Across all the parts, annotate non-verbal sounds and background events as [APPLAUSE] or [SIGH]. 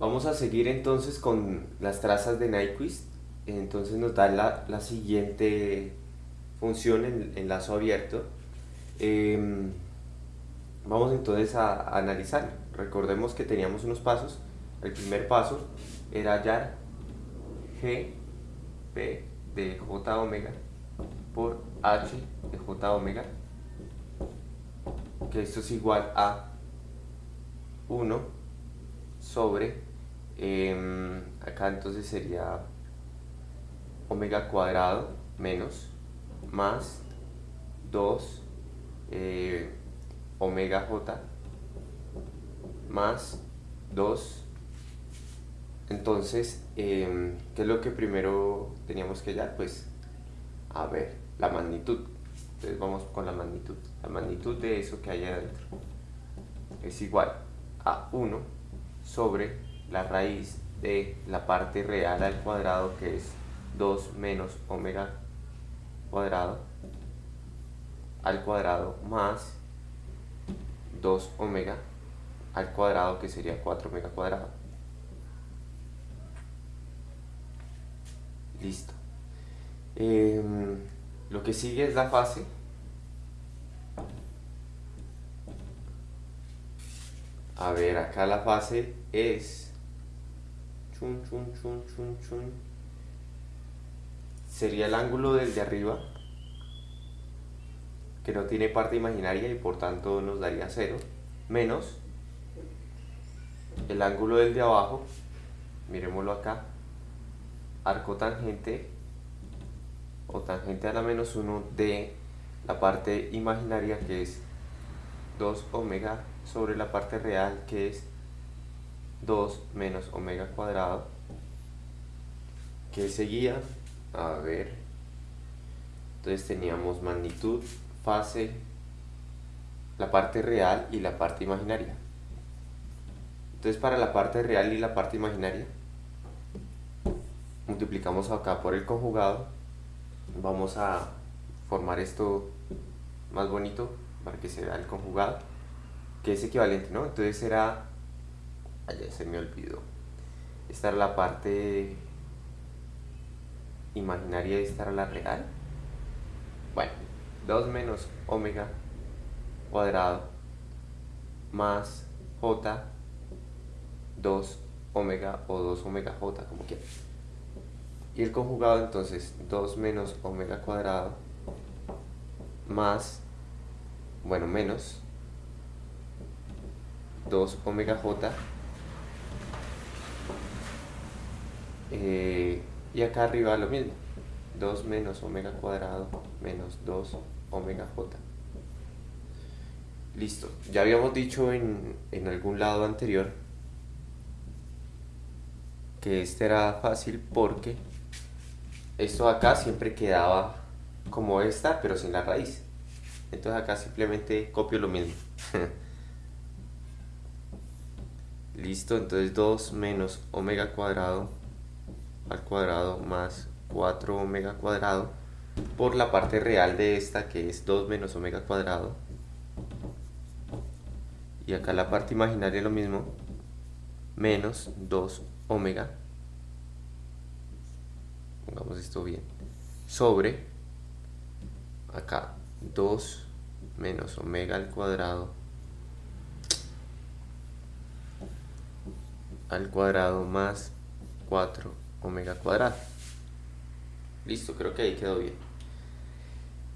Vamos a seguir entonces con las trazas de Nyquist. Entonces nos da la, siguiente función en, en lazo abierto. Em, vamos entonces a, analizar. Recordemos que teníamos unos pasos. El primer paso era hallar G, P de J omega por H de J omega que esto es igual a 1 sobre em, acá entonces sería omega cuadrado menos más 2 eh, omega j más 2 entonces em, ¿qué es lo que primero teníamos que hallar? pues a ver la magnitud. Entonces vamos con la magnitud. La magnitud de eso que hay adentro es igual a 1 sobre la raíz de la parte real al cuadrado que es 2 menos omega cuadrado al cuadrado más 2 omega al cuadrado que sería 4 omega cuadrado. Listo. Em, lo que sigue es la fase. A ver, acá la fase es... Chun, chun, chun, chun, chun. Sería el ángulo del de arriba que no tiene parte imaginaria y por tanto nos daría 0, menos el ángulo del de abajo, miremoslo acá, arco tangente o tangente a la menos 1 de la parte imaginaria que es 2 omega sobre la parte real que es 2 menos omega cuadrado que seguía a ver entonces teníamos magnitud fase, la parte real y la parte imaginaria. Entonces para la parte real y la parte imaginaria, multiplicamos acá por el conjugado, vamos a formar esto más bonito para que se vea el conjugado, que es equivalente, ¿no? Entonces será, allá se me olvidó, esta era la parte imaginaria y esta era la real. Bueno, 2 menos omega cuadrado más j 2 omega o 2 omega j como quieras y el conjugado entonces 2 menos omega cuadrado más bueno menos 2 omega j eh, y acá arriba lo mismo 2 menos omega cuadrado menos 2 omega j. Listo. Ya habíamos dicho en, en algún lado anterior que este era fácil porque esto acá siempre quedaba como esta, pero sin la raíz. Entonces acá simplemente copio lo mismo. [LAUGHS] Listo, entonces 2 menos omega cuadrado al cuadrado más 4 omega cuadrado por la parte real de esta que es 2 menos omega cuadrado. Y acá la parte imaginaria lo mismo menos 2 omega pongamos esto bien sobre acá 2 menos omega al cuadrado al cuadrado más 4 omega cuadrado. Listo creo que ahí quedó bien.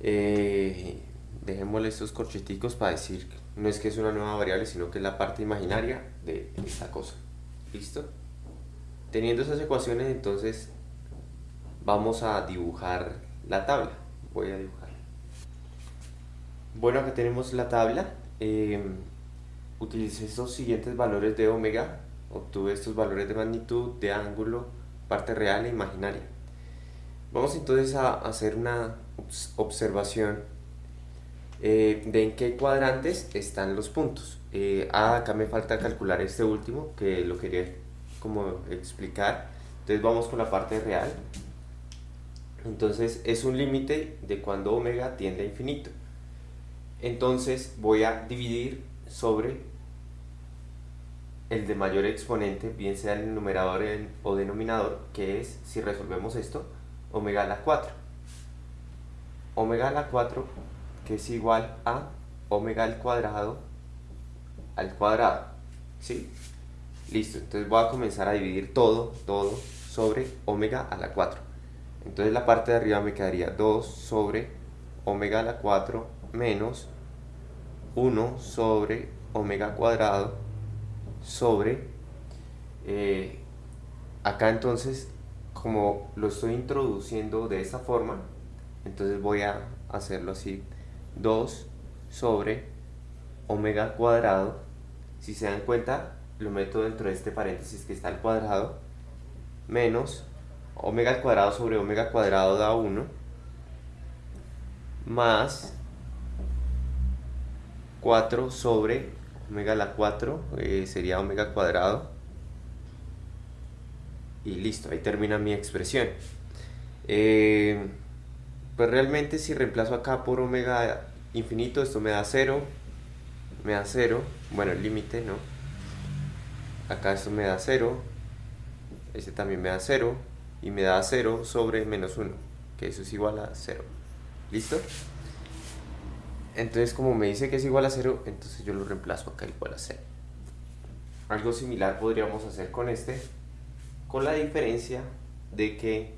Eh, dejémosle estos corcheticos para decir no es que es una nueva variable sino que es la parte imaginaria de esta cosa. Listo teniendo esas ecuaciones entonces vamos a dibujar la tabla. Voy a dibujar. Bueno acá tenemos la tabla. Eh, utilicé estos siguientes valores de omega. Obtuve estos valores de magnitud de ángulo parte real e imaginaria vamos entonces a hacer una observación eh, de en qué cuadrantes están los puntos. Eh, ah, acá me falta calcular este último, que lo quería como explicar. Entonces vamos con la parte real. Entonces es un límite de cuando omega tiende a infinito. Entonces voy a dividir sobre el de mayor exponente, bien sea el numerador o denominador, que es, si resolvemos esto, omega a la 4. Omega a la 4, que es igual a omega al cuadrado al cuadrado. ¿Sí? Listo, entonces voy a comenzar a dividir todo, todo sobre omega a la 4. Entonces la parte de arriba me quedaría 2 sobre omega a la 4 menos 1 sobre omega cuadrado sobre eh, acá entonces como lo estoy introduciendo de esta forma entonces voy a hacerlo así 2 sobre omega cuadrado. Si se dan cuenta lo meto dentro de este paréntesis que está al cuadrado menos omega al cuadrado sobre omega cuadrado da 1 más 4 sobre omega a la 4 eh, sería omega cuadrado. Y listo, ahí termina mi expresión. Eh, pues realmente si reemplazo acá por omega infinito esto me da 0 me da 0 bueno el límite no acá esto me da 0 este también me da 0 y me da 0 sobre menos 1 que eso es igual a 0 ¿listo? Entonces como me dice que es igual a 0, entonces yo lo reemplazo acá igual a 0. Algo similar podríamos hacer con este, con la diferencia de que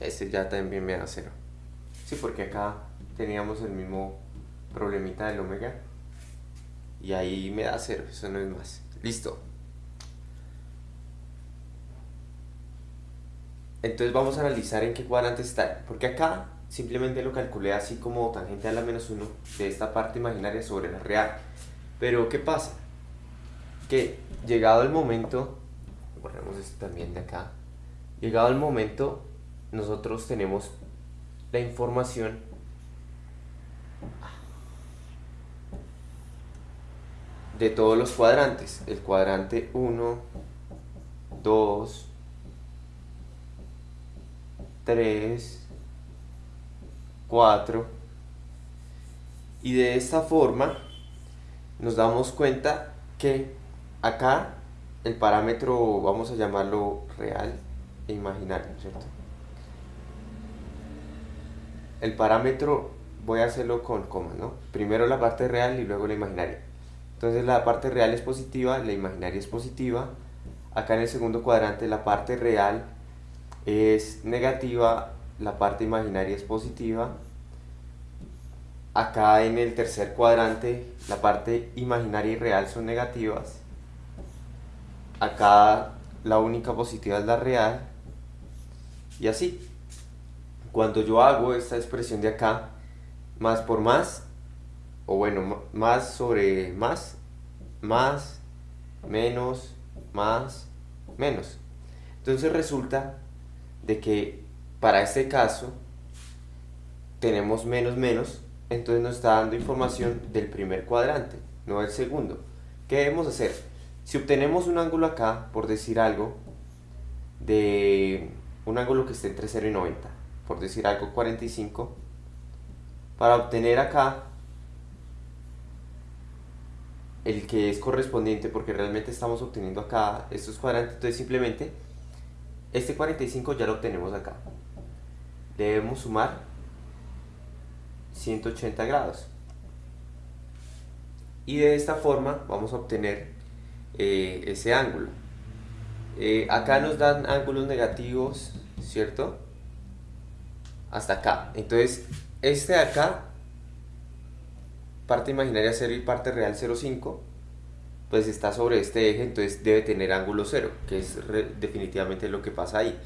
este ya también me da 0. Sí, porque acá teníamos el mismo problemita del omega y ahí me da 0, eso no es más. Listo. Entonces vamos a analizar en qué cuadrante está, porque acá simplemente lo calculé así como tangente a la menos 1 de esta parte imaginaria sobre la real. Pero ¿qué pasa? Que llegado el momento, borremos esto también de acá, llegado el momento nosotros tenemos la información de todos los cuadrantes, el cuadrante 1, 2, 3, 4 y de esta forma nos damos cuenta que acá el parámetro vamos a llamarlo real e imaginario ¿cierto? el parámetro voy a hacerlo con comas ¿no? primero la parte real y luego la imaginaria entonces la parte real es positiva la imaginaria es positiva acá en el segundo cuadrante la parte real es negativa la parte imaginaria es positiva Acá en el tercer cuadrante la parte imaginaria y real son negativas. Acá la única positiva es la real. Y así. Cuando yo hago esta expresión de acá, más por más, o bueno, más sobre más, más, menos, más, menos. Entonces resulta de que para este caso tenemos menos menos entonces nos está dando información del primer cuadrante, no del segundo. ¿Qué debemos hacer? Si obtenemos un ángulo acá, por decir algo, de un ángulo que esté entre 0 y 90, por decir algo 45, para obtener acá el que es correspondiente, porque realmente estamos obteniendo acá estos cuadrantes, entonces simplemente este 45 ya lo obtenemos acá. Debemos sumar 180 grados. Y de esta forma vamos a obtener eh, ese ángulo. Eh, acá nos dan ángulos negativos, ¿cierto? Hasta acá. Entonces, este de acá, parte imaginaria 0 y parte real 0,5, pues está sobre este eje, entonces debe tener ángulo 0, que es definitivamente lo que pasa ahí.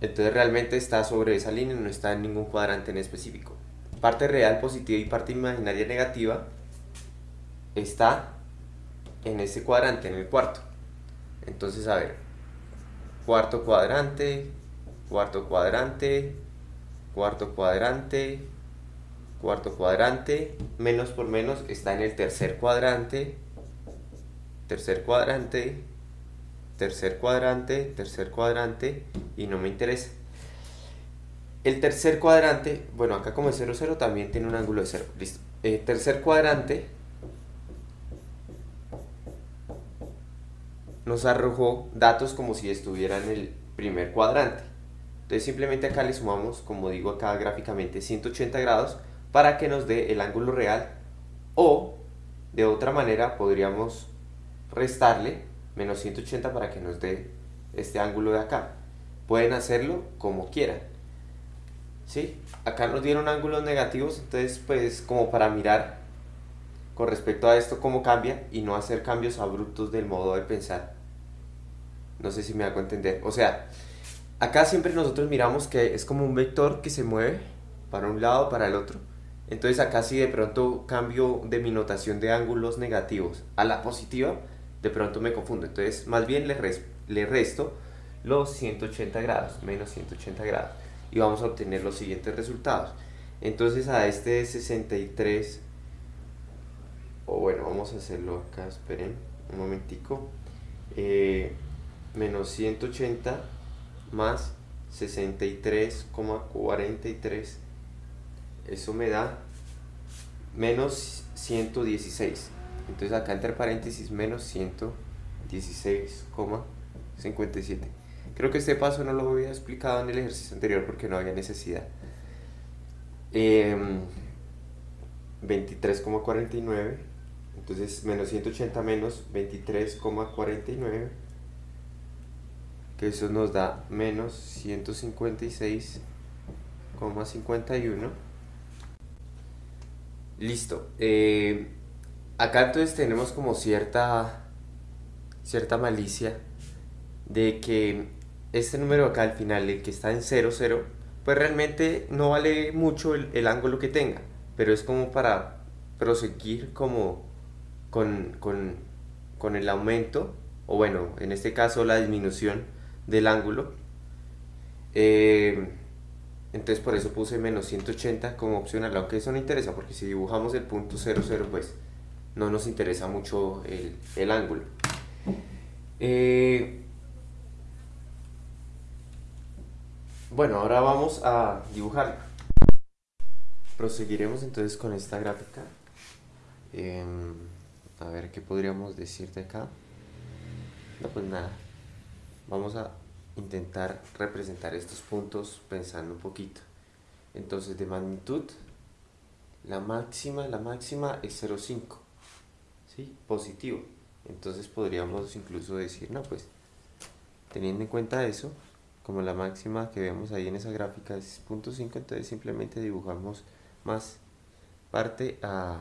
Entonces realmente está sobre esa línea, no está en ningún cuadrante en específico. Parte real positiva y parte imaginaria negativa está en ese cuadrante, en el cuarto. Entonces, a ver, cuarto cuadrante, cuarto cuadrante, cuarto cuadrante, cuarto cuadrante, menos por menos está en el tercer cuadrante, tercer cuadrante, tercer cuadrante, tercer cuadrante y no me interesa. El tercer cuadrante, bueno acá como es 0, 0 también tiene un ángulo de 0, listo. El tercer cuadrante nos arrojó datos como si estuviera en el primer cuadrante. Entonces simplemente acá le sumamos, como digo acá gráficamente, 180 grados para que nos dé el ángulo real o de otra manera podríamos restarle menos 180 para que nos dé este ángulo de acá. Pueden hacerlo como quieran. ¿Sí? Acá nos dieron ángulos negativos, entonces pues como para mirar con respecto a esto cómo cambia y no hacer cambios abruptos del modo de pensar. No sé si me hago entender. O sea, acá siempre nosotros miramos que es como un vector que se mueve para un lado, para el otro. Entonces acá si de pronto cambio de mi notación de ángulos negativos a la positiva, de pronto me confundo. Entonces más bien le, resto los 180 grados, menos 180 grados. Y vamos a obtener los siguientes resultados. Entonces a este 63, o bueno, vamos a hacerlo acá, esperen un momentico. Eh, menos 180 más 63,43 eso me da menos 116 entonces acá entre paréntesis menos 116,57 creo que este paso no lo había explicado en el ejercicio anterior porque no había necesidad. 23,49 em, entonces menos 180 menos 23,49 que eso nos da menos 156,51 listo. Eh, acá entonces tenemos como cierta cierta malicia de que este número acá al final el que está en 0 0 pues realmente no vale mucho el, el ángulo que tenga pero es como para proseguir como con, con, con el aumento o bueno en este caso la disminución del ángulo. Eh, entonces por eso puse menos 180 como opcional, aunque eso no interesa porque si dibujamos el punto 00 pues no nos interesa mucho el, ángulo. Eh, bueno, ahora vamos a dibujar. Proseguiremos entonces con esta gráfica. Em, a ver qué podríamos decir de acá. No, pues nada vamos a intentar representar estos puntos pensando un poquito entonces de magnitud la máxima la máxima es 0,5 ¿sí? positivo entonces podríamos incluso decir no pues teniendo en cuenta eso como la máxima que vemos ahí en esa gráfica es 0.5 entonces simplemente dibujamos más parte a,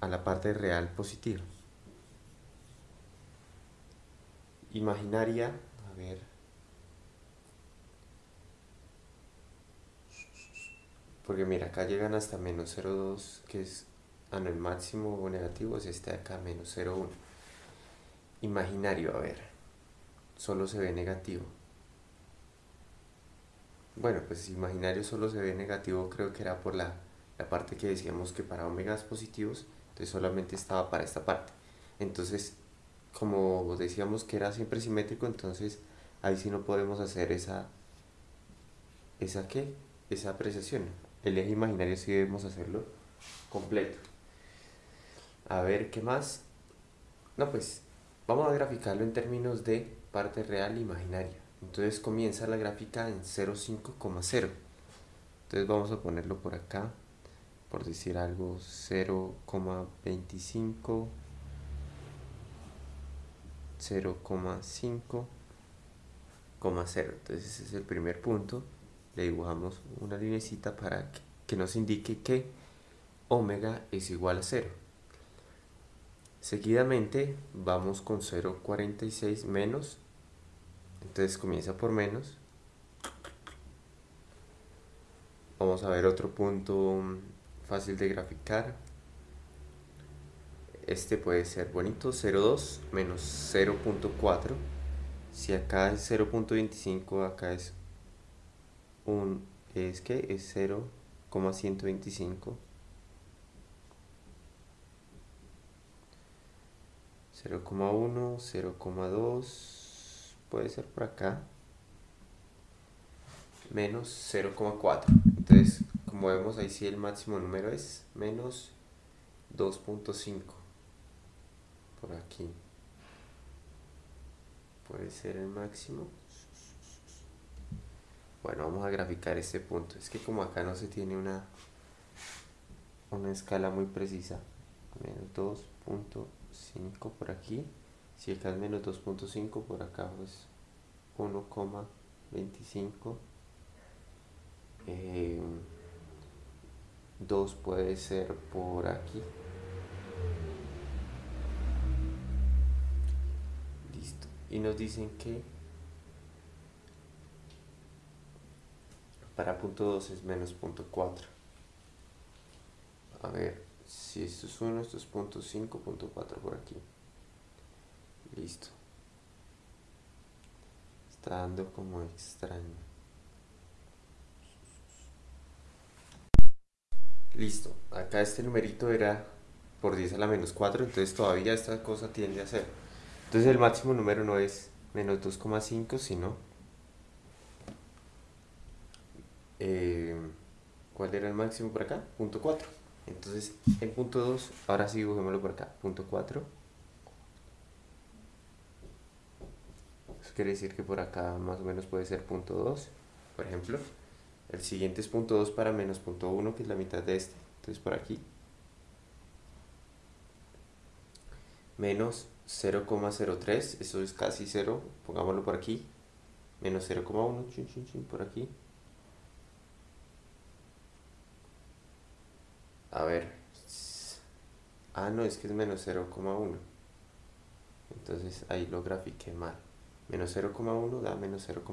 a la parte real positiva imaginaria ver. Porque mira, acá llegan hasta menos 0,2, que es a ah, no, el máximo negativo es este de acá, menos 0,1. Imaginario, a ver. Solo se ve negativo. Bueno, pues imaginario solo se ve negativo, creo que era por la, la parte que decíamos que para omegas positivos, entonces solamente estaba para esta parte. Entonces, como decíamos que era siempre simétrico, entonces ahí sí no podemos hacer esa, esa qué, esa apreciación. El eje imaginario sí debemos hacerlo completo. A ver, ¿qué más? No, pues vamos a graficarlo en términos de parte real e imaginaria. Entonces comienza la gráfica en 0,5,0. Entonces vamos a ponerlo por acá, por decir algo, 0,25, 0,5, 0. Entonces ese es el primer punto. Le dibujamos una linecita para que, nos indique que omega es igual a 0. Seguidamente vamos con 0.46 menos. Entonces comienza por menos. Vamos a ver otro punto fácil de graficar. Este puede ser bonito, 0.2 menos 0.4 si acá es 0.25 acá es un es que es 0,125 0,1 0,2 puede ser por acá menos 0,4 entonces como vemos ahí sí el máximo número es menos 2.5 por aquí puede ser el máximo. Bueno, vamos a graficar este punto. Es que como acá no se tiene una, una escala muy precisa, menos 2.5 por aquí, si acá es menos 2.5, por acá pues 1,25. 2 puede ser por aquí. Listo. Y nos dicen que para punto 2 es menos punto 4. A ver, si esto es 1, esto es punto 5, punto 4 por aquí. Listo. Está dando como extraño. Listo, acá este numerito era por 10 a la menos 4, entonces todavía esta cosa tiende a ser. Entonces el máximo número no es menos 2,5, sino... Eh, ¿Cuál era el máximo por acá? Punto 4. Entonces en punto 2, ahora sí dibujémoslo por acá. Punto 4. Eso quiere decir que por acá más o menos puede ser punto 2, por ejemplo. El siguiente es punto 2 para menos punto 1, que es la mitad de este. Entonces por aquí. Menos 0,03, eso es casi 0, pongámoslo por aquí. Menos 0,1, por aquí. A ver. Ah, no, es que es menos 0,1. Entonces ahí lo grafiqué mal. Menos 0,1 da menos 0,2.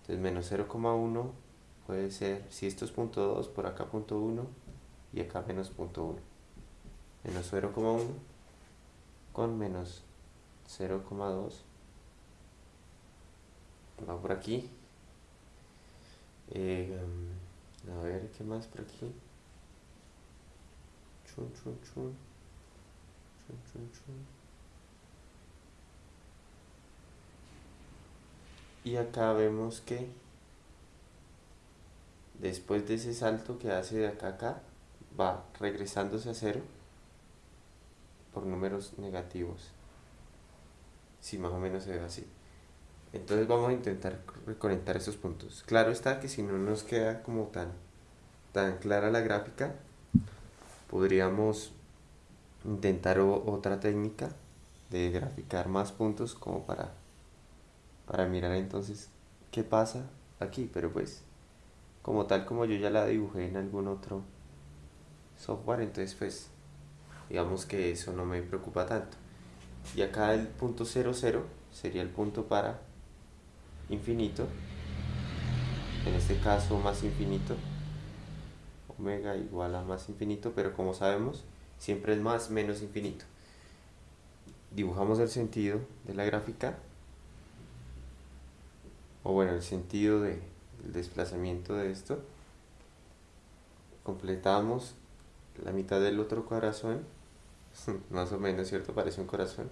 Entonces menos 0,1 puede ser, si esto es punto 2, por acá punto 1 y acá menos punto 1. Menos 0,1 con menos 0,2 va por aquí. Eh, a ver, ¿qué más por aquí? Y acá vemos que después de ese salto que hace de acá acá va regresándose a cero por números negativos. Si más o menos se ve así. Entonces vamos a intentar reconectar esos puntos. Claro está que si no nos queda como tan tan clara la gráfica podríamos intentar otra técnica de graficar más puntos como para para mirar entonces qué pasa aquí, pero pues como tal como yo ya la dibujé en algún otro software, entonces pues digamos que eso no me preocupa tanto. Y acá el punto 00 sería el punto para infinito, en este caso más infinito, omega igual a más infinito, pero como sabemos siempre es más menos infinito. Dibujamos el sentido de la gráfica o bueno, el sentido del desplazamiento de esto, completamos la mitad del otro corazón, [LAUGHS] más o menos, ¿cierto? Parece un corazón.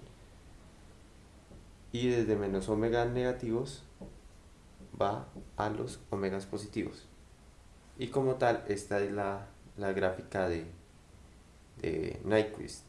Y desde menos omega negativos va a los omegas positivos. Y como tal, esta es la, la gráfica de, de Nyquist.